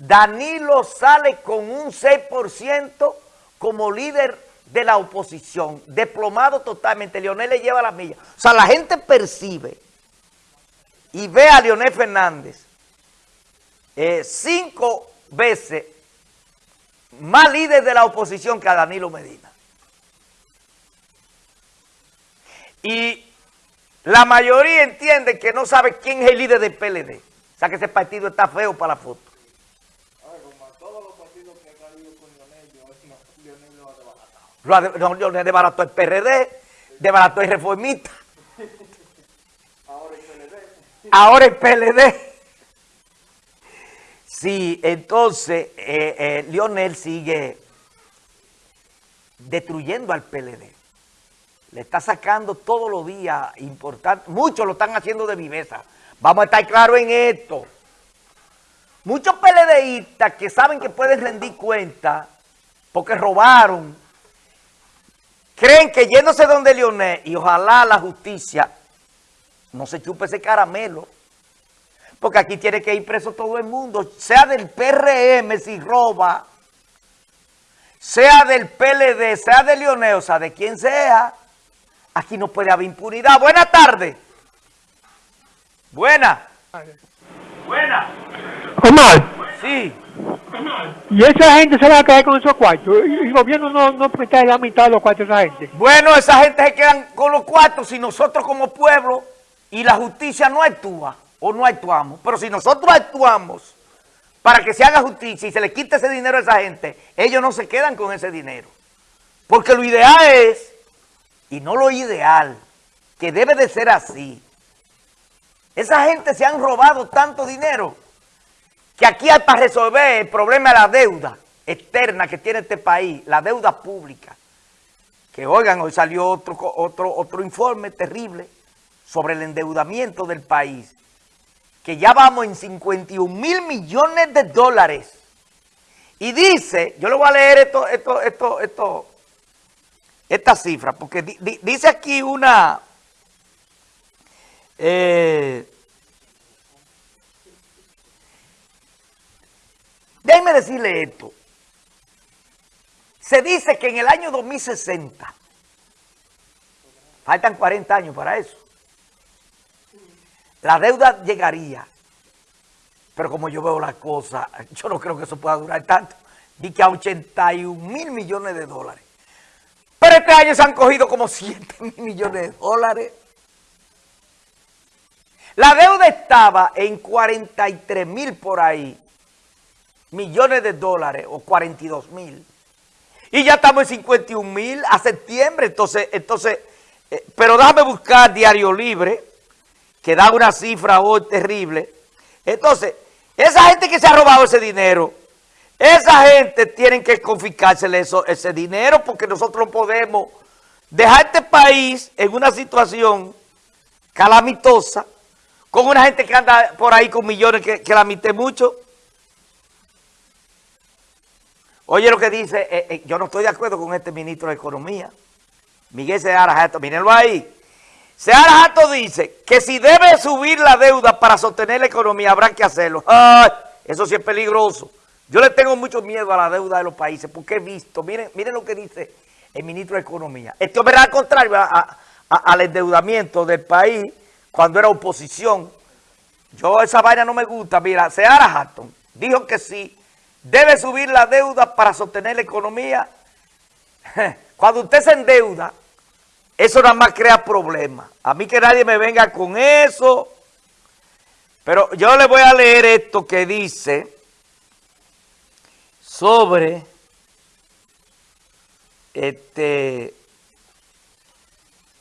Danilo sale con un 6% como líder de la oposición, desplomado totalmente, Leonel le lleva la milla. O sea, la gente percibe y ve a Leonel Fernández eh, cinco veces más líder de la oposición que a Danilo Medina. Y la mayoría entiende que no sabe quién es el líder del PLD. O sea que ese partido está feo para la foto. Lo Leonel desbarató el PRD, desbarató el reformista. Ahora el PLD. Sí, entonces eh, eh, Lionel sigue destruyendo al PLD. Le está sacando todos los días importantes. Muchos lo están haciendo de viveza. Vamos a estar claros en esto. Muchos PLDistas que saben que pueden rendir cuenta porque robaron, creen que yéndose donde Leonel y ojalá la justicia no se chupe ese caramelo, porque aquí tiene que ir preso todo el mundo, sea del PRM si roba, sea del PLD, sea de Leonel, o sea, de quien sea, aquí no puede haber impunidad. Buenas tardes. Buena. Buena. Omar. Sí. Y esa gente se va a quedar con esos cuartos. Y el gobierno no, no presta la mitad de los cuartos a esa gente. Bueno, esa gente se quedan con los cuartos si nosotros como pueblo y la justicia no actúa o no actuamos. Pero si nosotros actuamos para que se haga justicia y se le quite ese dinero a esa gente, ellos no se quedan con ese dinero. Porque lo ideal es, y no lo ideal, que debe de ser así. Esa gente se han robado tanto dinero que aquí hay para resolver el problema de la deuda externa que tiene este país, la deuda pública. Que oigan, hoy salió otro, otro, otro informe terrible sobre el endeudamiento del país, que ya vamos en 51 mil millones de dólares. Y dice, yo le voy a leer esto, esto, esto, esto, esta cifra, porque dice aquí una... Eh, déjenme decirle esto. Se dice que en el año 2060, faltan 40 años para eso, la deuda llegaría, pero como yo veo las cosas, yo no creo que eso pueda durar tanto, di que a 81 mil millones de dólares. Pero este año se han cogido como 7 mil millones de dólares. La deuda estaba en 43 mil por ahí, millones de dólares, o 42 mil. Y ya estamos en 51 mil a septiembre, entonces, entonces, eh, pero déjame buscar Diario Libre, que da una cifra hoy terrible. Entonces, esa gente que se ha robado ese dinero, esa gente tiene que confiscársele eso, ese dinero porque nosotros no podemos dejar este país en una situación calamitosa con una gente que anda por ahí con millones que, que la mucho. Oye lo que dice, eh, eh, yo no estoy de acuerdo con este ministro de Economía, Miguel Seara mírenlo ahí. Seara Jato dice que si debe subir la deuda para sostener la economía, habrá que hacerlo. Eso sí es peligroso. Yo le tengo mucho miedo a la deuda de los países porque he visto, miren, miren lo que dice el ministro de Economía. Esto es al contrario al endeudamiento del país cuando era oposición. Yo esa vaina no me gusta. Mira, Seara Hatton dijo que si debe subir la deuda para sostener la economía. Cuando usted se endeuda, eso nada más crea problemas. A mí que nadie me venga con eso. Pero yo le voy a leer esto que dice sobre este,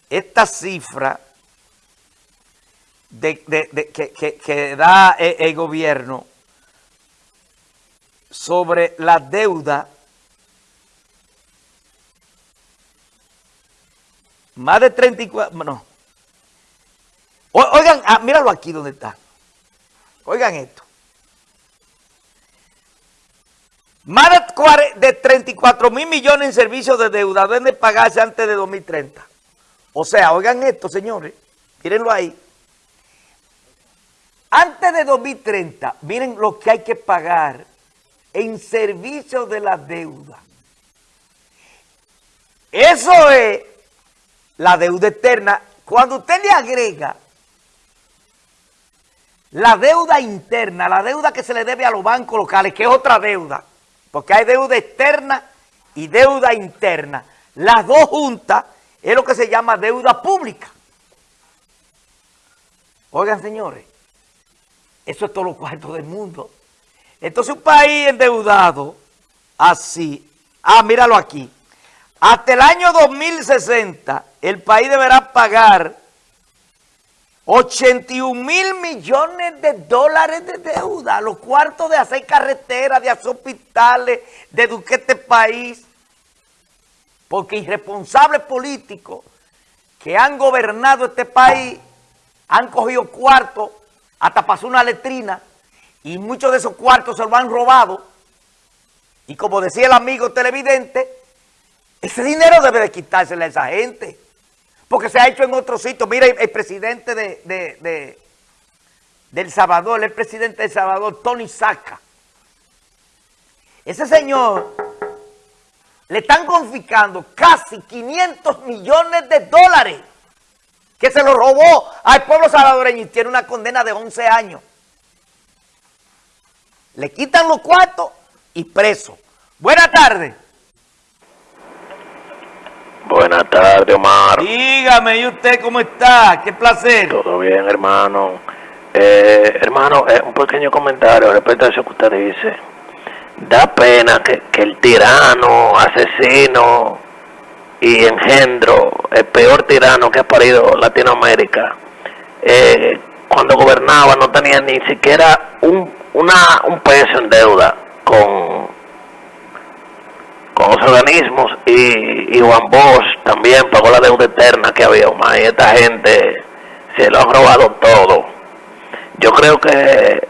esta cifra de, que, da el, el gobierno sobre la deuda Más de 34, no. oigan, ah, míralo aquí donde está. Oigan esto. Más de, 34 mil millones en servicios de deuda deben de pagarse antes de 2030. O sea, oigan esto, señores. Mírenlo ahí. Antes de 2030, miren lo que hay que pagar en servicio de la deuda. Eso es la deuda eterna. Cuando usted le agrega la deuda interna, la deuda que se le debe a los bancos locales, que es otra deuda, porque hay deuda externa y deuda interna. Las dos juntas es lo que se llama deuda pública. Oigan, señores, eso es todo lo cuarto del mundo. Entonces un país endeudado, así, ah, míralo aquí, hasta el año 2060, el país deberá pagar 81 mil millones de dólares de deuda, los cuartos de hacer carreteras, de hacer hospitales, de educar este país, porque irresponsables políticos que han gobernado este país han cogido cuartos, hasta pasó una letrina, y muchos de esos cuartos se lo han robado, y como decía el amigo televidente, ese dinero debe de quitárselo a esa gente. Porque se ha hecho en otros sitios. Mira, el, presidente de, de, El Salvador, el presidente de El Salvador, Tony Saca. Ese señor le están confiscando casi 500 millones de dólares que se lo robó al pueblo salvadoreño y tiene una condena de 11 años. Le quitan los cuartos y preso. Buenas tardes. Buenas tardes, Omar. Dígame, ¿y usted cómo está? Qué placer. Todo bien, hermano. Eh, hermano, eh, un pequeño comentario respecto a eso que usted dice. Da pena que, el tirano, asesino y engendro, el peor tirano que ha parido Latinoamérica, eh, cuando gobernaba no tenía ni siquiera un, una, un peso en deuda con con los organismos y, Juan Bosch también pagó la deuda eterna que había y esta gente se lo han robado todo. Yo creo que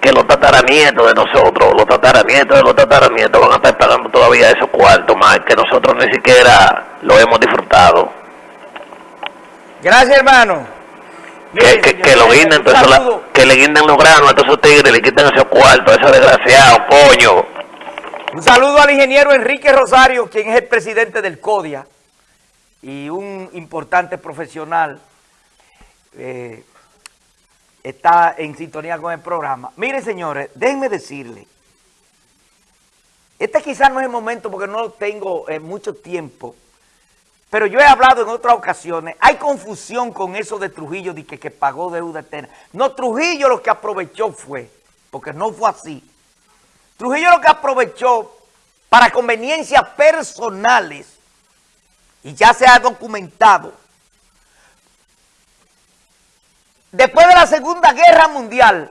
que los tataranietos de nosotros, los tataranietos de los tataranietos van a estar pagando todavía esos cuartos más que nosotros ni siquiera lo hemos disfrutado. Gracias, hermano. Que, que, lo guinden, que le guinden los granos a todos esos tigres, le quiten esos cuartos, esos desgraciados, coño. Un saludo al ingeniero Enrique Rosario, quien es el presidente del CODIA y un importante profesional. Eh, está en sintonía con el programa. Miren, señores, déjenme decirle, este quizás no es el momento porque no tengo eh, mucho tiempo, pero yo he hablado en otras ocasiones, hay confusión con eso de Trujillo, de que, que pagó deuda eterna. No, Trujillo lo que aprovechó fue, porque no fue así, Trujillo lo que aprovechó para conveniencias personales, y ya se ha documentado, después de la Segunda Guerra Mundial,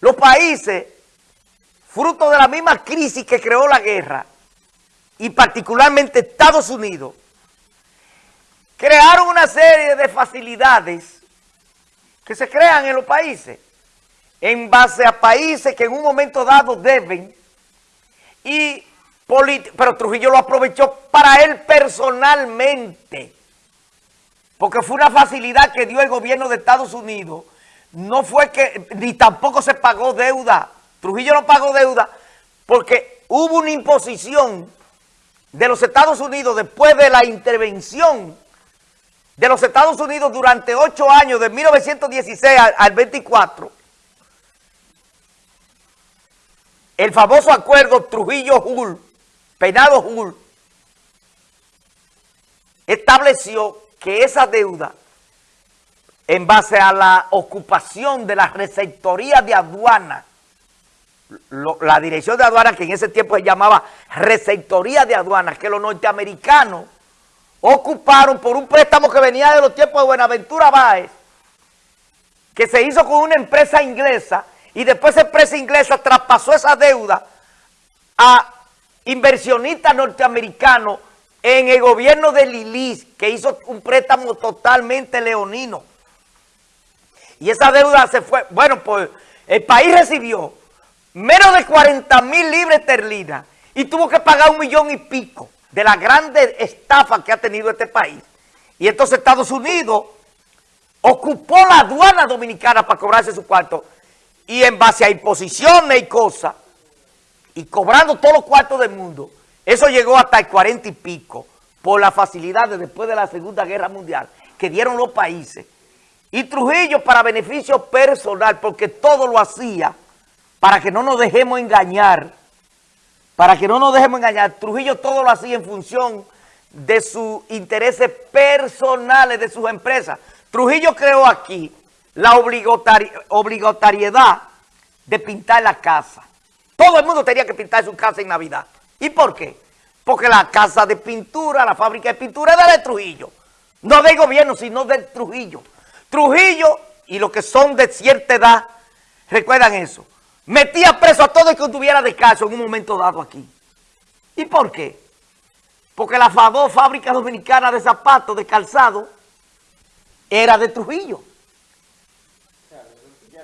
los países, fruto de la misma crisis que creó la guerra, y particularmente Estados Unidos, crearon una serie de facilidades que se crean en los países en base a países que en un momento dado deben y pero Trujillo lo aprovechó para él personalmente porque fue una facilidad que dio el gobierno de Estados Unidos. No fue que, ni tampoco se pagó deuda Trujillo no pagó deuda porque hubo una imposición de los Estados Unidos después de la intervención de los Estados Unidos durante ocho años, de 1916 al 24, el famoso acuerdo Trujillo-Hull, Penado-Hull, estableció que esa deuda, en base a la ocupación de la receptoría de aduana, la dirección de aduana que en ese tiempo se llamaba receptoría de aduanas, que los norteamericanos ocuparon por un préstamo que venía de los tiempos de Buenaventura Báez, que se hizo con una empresa inglesa, y después esa empresa inglesa traspasó esa deuda a inversionistas norteamericanos en el gobierno de Lilis, que hizo un préstamo totalmente leonino. Y esa deuda se fue, bueno, pues el país recibió menos de 40 mil libras esterlinas y tuvo que pagar un millón y pico de la grande estafa que ha tenido este país. Y entonces Estados Unidos ocupó la aduana dominicana para cobrarse su cuarto y en base a imposiciones y cosas, y cobrando todos los cuartos del mundo, eso llegó hasta el cuarenta y pico, por la facilidad de después de la Segunda Guerra Mundial, que dieron los países. Y Trujillo para beneficio personal, porque todo lo hacía para que no nos dejemos engañar, para que no nos dejemos engañar, Trujillo todo lo hacía en función de sus intereses personales de sus empresas. Trujillo creó aquí la obligatoriedad de pintar la casa. Todo el mundo tenía que pintar su casa en Navidad. ¿Y por qué? Porque la casa de pintura, la fábrica de pintura era de Trujillo. No del gobierno, sino de Trujillo. Trujillo y los que son de cierta edad, recuerdan eso, metía preso a todo el que tuviera descanso en un momento dado aquí. ¿Y por qué? Porque la FADO, Fábrica Dominicana de Zapatos, de Calzado, era de Trujillo.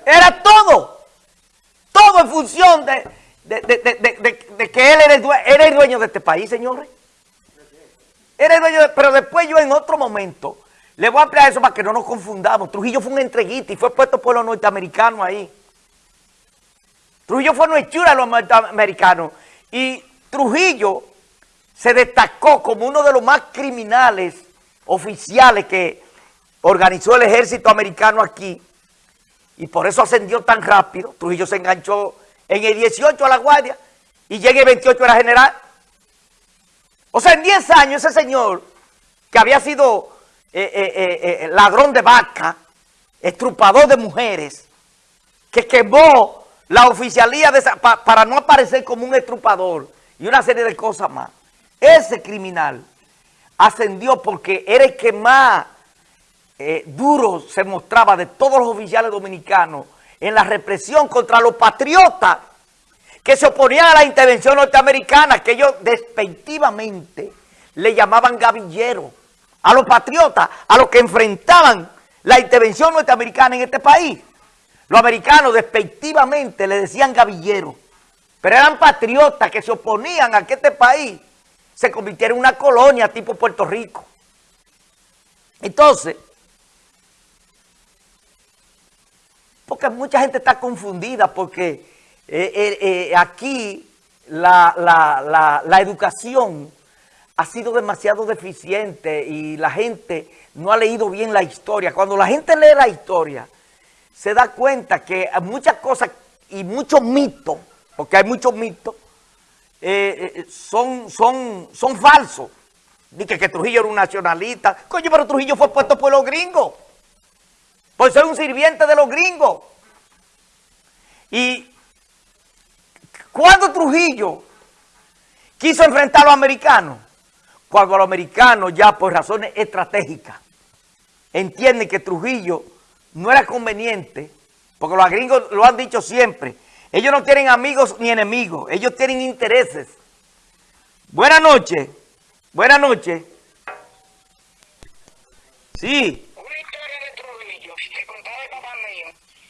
Era todo. Todo en función de, que él era el, dueño, de este país, señores. Era el pero después yo en otro momento le voy a ampliar eso para que no nos confundamos. Trujillo fue un entreguista y fue puesto por los norteamericanos ahí. Trujillo fue una hechura de los norteamericanos. Y Trujillo se destacó como uno de los más criminales oficiales que organizó el ejército americano aquí y por eso ascendió tan rápido. Trujillo se enganchó en el 18 a la guardia y llega el 28 era general. O sea, en 10 años ese señor que había sido eh, eh, eh, ladrón de vaca, estrupador de mujeres, que quemó la oficialía de para no aparecer como un estrupador y una serie de cosas más. Ese criminal ascendió porque era el que más eh, duro se mostraba de todos los oficiales dominicanos en la represión contra los patriotas que se oponían a la intervención norteamericana, que ellos despectivamente le llamaban gavilleros, a los patriotas, a los que enfrentaban la intervención norteamericana en este país. Los americanos despectivamente le decían gavilleros, pero eran patriotas que se oponían a que este país se convirtiera en una colonia tipo Puerto Rico. Entonces, porque mucha gente está confundida porque eh, eh, eh, aquí la educación ha sido demasiado deficiente y la gente no ha leído bien la historia. Cuando la gente lee la historia, se da cuenta que muchas cosas y muchos mitos, porque hay muchos mitos, eh, eh, son, son, son falsos. Dice que Trujillo era un nacionalista. Coño, pero Trujillo fue puesto por los gringos. Por ser un sirviente de los gringos. Y cuando Trujillo quiso enfrentar a los americanos, cuando los americanos ya por razones estratégicas entienden que Trujillo no era conveniente, porque los gringos lo han dicho siempre, ellos no tienen amigos ni enemigos, ellos tienen intereses. Buenas noches, buenas noches. Sí.